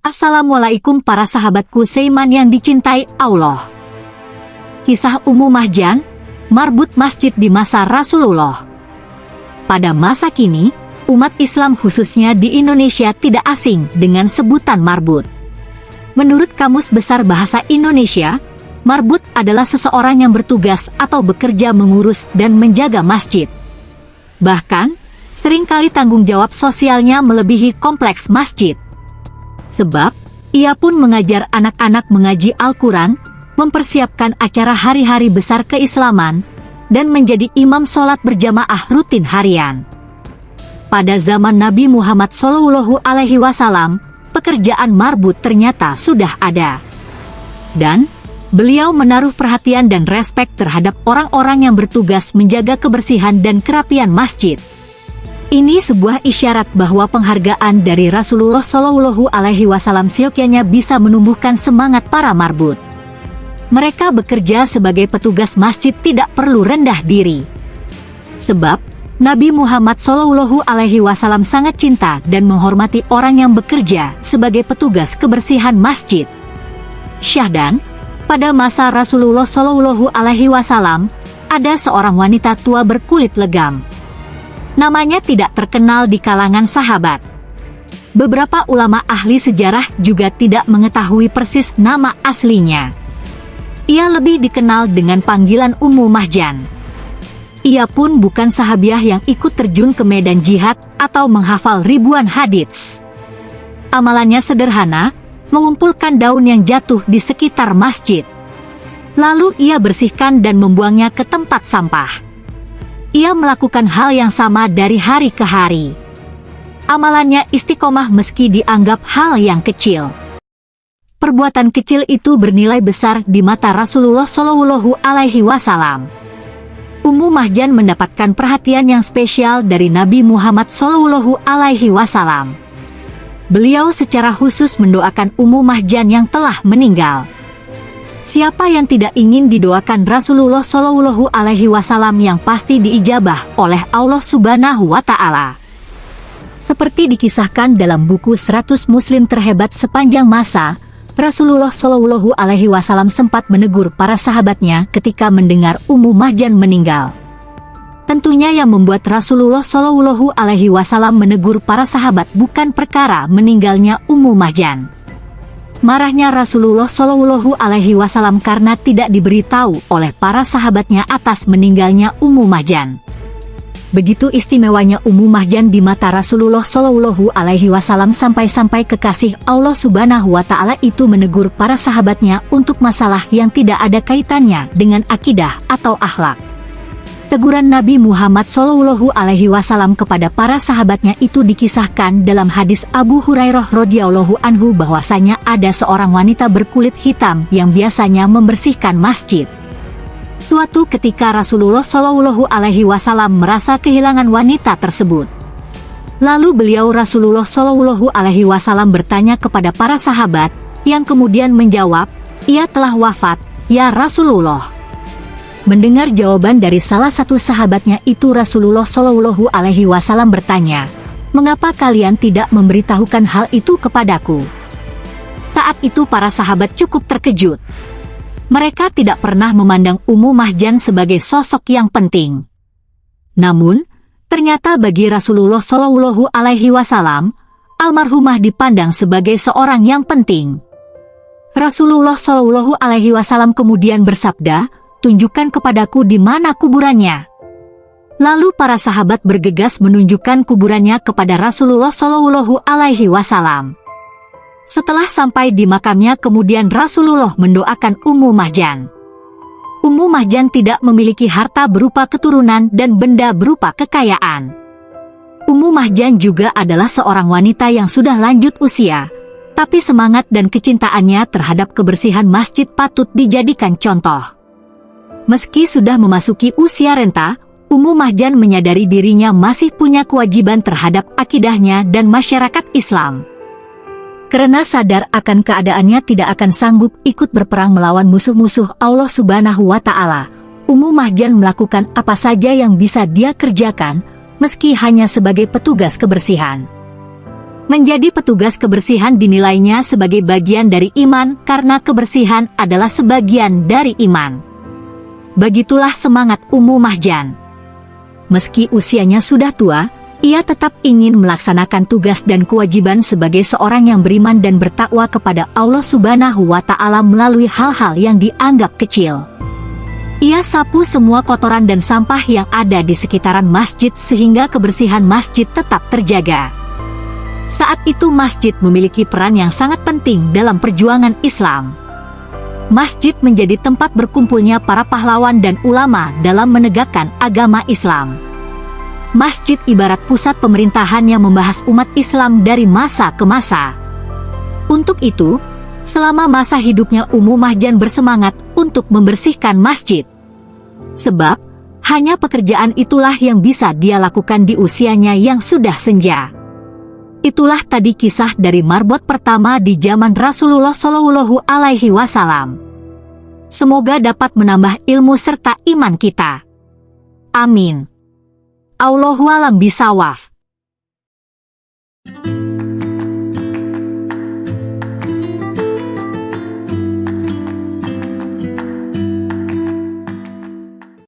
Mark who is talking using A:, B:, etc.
A: Assalamualaikum para sahabatku seiman yang dicintai Allah. Kisah Ummu Mahjan, marbut masjid di masa Rasulullah. Pada masa kini, umat Islam khususnya di Indonesia tidak asing dengan sebutan marbut. Menurut Kamus Besar Bahasa Indonesia, marbut adalah seseorang yang bertugas atau bekerja mengurus dan menjaga masjid. Bahkan, sering kali tanggung jawab sosialnya melebihi kompleks masjid. Sebab, ia pun mengajar anak-anak mengaji Al-Quran, mempersiapkan acara hari-hari besar keislaman, dan menjadi imam sholat berjamaah rutin harian. Pada zaman Nabi Muhammad Wasallam, pekerjaan marbut ternyata sudah ada. Dan, beliau menaruh perhatian dan respek terhadap orang-orang yang bertugas menjaga kebersihan dan kerapian masjid. Ini sebuah isyarat bahwa penghargaan dari Rasulullah Shallallahu Alaihi Wasallam siokianya bisa menumbuhkan semangat para marbut. Mereka bekerja sebagai petugas masjid tidak perlu rendah diri. Sebab, Nabi Muhammad Shallallahu Alaihi Wasallam sangat cinta dan menghormati orang yang bekerja sebagai petugas kebersihan masjid. Syahdan, pada masa Rasulullah Shallallahu Alaihi Wasallam, ada seorang wanita tua berkulit legam namanya tidak terkenal di kalangan sahabat. Beberapa ulama ahli sejarah juga tidak mengetahui persis nama aslinya. Ia lebih dikenal dengan panggilan Ummu Mahjan. Ia pun bukan sahabiah yang ikut terjun ke medan jihad atau menghafal ribuan hadits. Amalannya sederhana, mengumpulkan daun yang jatuh di sekitar masjid. Lalu ia bersihkan dan membuangnya ke tempat sampah ia melakukan hal yang sama dari hari ke hari. Amalannya istiqomah meski dianggap hal yang kecil. Perbuatan kecil itu bernilai besar di mata Rasulullah Shallallahu Alaihi Wasallam. Ummu Mahjan mendapatkan perhatian yang spesial dari Nabi Muhammad Shallallahu Alaihi Wasallam. Beliau secara khusus mendoakan Ummu Mahjan yang telah meninggal. Siapa yang tidak ingin didoakan Rasulullah Shallallahu Alaihi Wasallam yang pasti diijabah oleh Allah Subhanahu Wa Taala. Seperti dikisahkan dalam buku 100 Muslim terhebat sepanjang masa, Rasulullah Shallallahu Alaihi Wasallam sempat menegur para sahabatnya ketika mendengar Ummu Mahjan meninggal. Tentunya yang membuat Rasulullah Shallallahu Alaihi Wasallam menegur para sahabat bukan perkara meninggalnya Ummu Mahjan Marahnya Rasulullah Shallallahu Alaihi Wasallam karena tidak diberitahu oleh para sahabatnya atas meninggalnya Ummu Mahjan. Begitu istimewanya Ummu Mahjan di mata Rasulullah Shallallahu Alaihi Wasallam sampai-sampai kekasih Allah Subhanahu Wa Taala itu menegur para sahabatnya untuk masalah yang tidak ada kaitannya dengan akidah atau akhlak. Teguran Nabi Muhammad Shallallahu Alaihi Wasallam kepada para sahabatnya itu dikisahkan dalam hadis Abu Hurairah radhiyallahu anhu bahwasanya ada seorang wanita berkulit hitam yang biasanya membersihkan masjid. Suatu ketika Rasulullah Shallallahu Alaihi Wasallam merasa kehilangan wanita tersebut. Lalu beliau Rasulullah Shallallahu Alaihi Wasallam bertanya kepada para sahabat, yang kemudian menjawab, ia telah wafat, ya Rasulullah. Mendengar jawaban dari salah satu sahabatnya itu Rasulullah Shallallahu Alaihi Wasallam bertanya, mengapa kalian tidak memberitahukan hal itu kepadaku? Saat itu para sahabat cukup terkejut. Mereka tidak pernah memandang Ummu Mahjan sebagai sosok yang penting. Namun, ternyata bagi Rasulullah Shallallahu Alaihi Wasallam, almarhumah dipandang sebagai seorang yang penting. Rasulullah Shallallahu Alaihi Wasallam kemudian bersabda, tunjukkan kepadaku di mana kuburannya. Lalu para sahabat bergegas menunjukkan kuburannya kepada Rasulullah Shallallahu Alaihi Wasallam. Setelah sampai di makamnya kemudian Rasulullah mendoakan Ummu Mahjan. Ummu Mahjan tidak memiliki harta berupa keturunan dan benda berupa kekayaan. Ummu Mahjan juga adalah seorang wanita yang sudah lanjut usia, tapi semangat dan kecintaannya terhadap kebersihan masjid patut dijadikan contoh. Meski sudah memasuki usia renta, Ummu Mahjan menyadari dirinya masih punya kewajiban terhadap akidahnya dan masyarakat Islam. Karena sadar akan keadaannya tidak akan sanggup ikut berperang melawan musuh-musuh Allah Subhanahu wa Ta'ala, Ummu Mahjan melakukan apa saja yang bisa dia kerjakan, meski hanya sebagai petugas kebersihan. Menjadi petugas kebersihan dinilainya sebagai bagian dari iman karena kebersihan adalah sebagian dari iman. Begitulah semangat Ummu Mahjan. Meski usianya sudah tua, ia tetap ingin melaksanakan tugas dan kewajiban sebagai seorang yang beriman dan bertakwa kepada Allah Subhanahu wa Ta'ala melalui hal-hal yang dianggap kecil. Ia sapu semua kotoran dan sampah yang ada di sekitaran masjid sehingga kebersihan masjid tetap terjaga. Saat itu masjid memiliki peran yang sangat penting dalam perjuangan Islam. Masjid menjadi tempat berkumpulnya para pahlawan dan ulama dalam menegakkan agama Islam. Masjid ibarat pusat pemerintahan yang membahas umat Islam dari masa ke masa. Untuk itu, selama masa hidupnya Ummu Mahjan bersemangat untuk membersihkan masjid. Sebab, hanya pekerjaan itulah yang bisa dia lakukan di usianya yang sudah senja. Itulah tadi kisah dari marbot pertama di zaman Rasulullah Shallallahu Alaihi Wasallam. Semoga dapat menambah ilmu serta iman kita. Amin. Allahu alam bisawaf.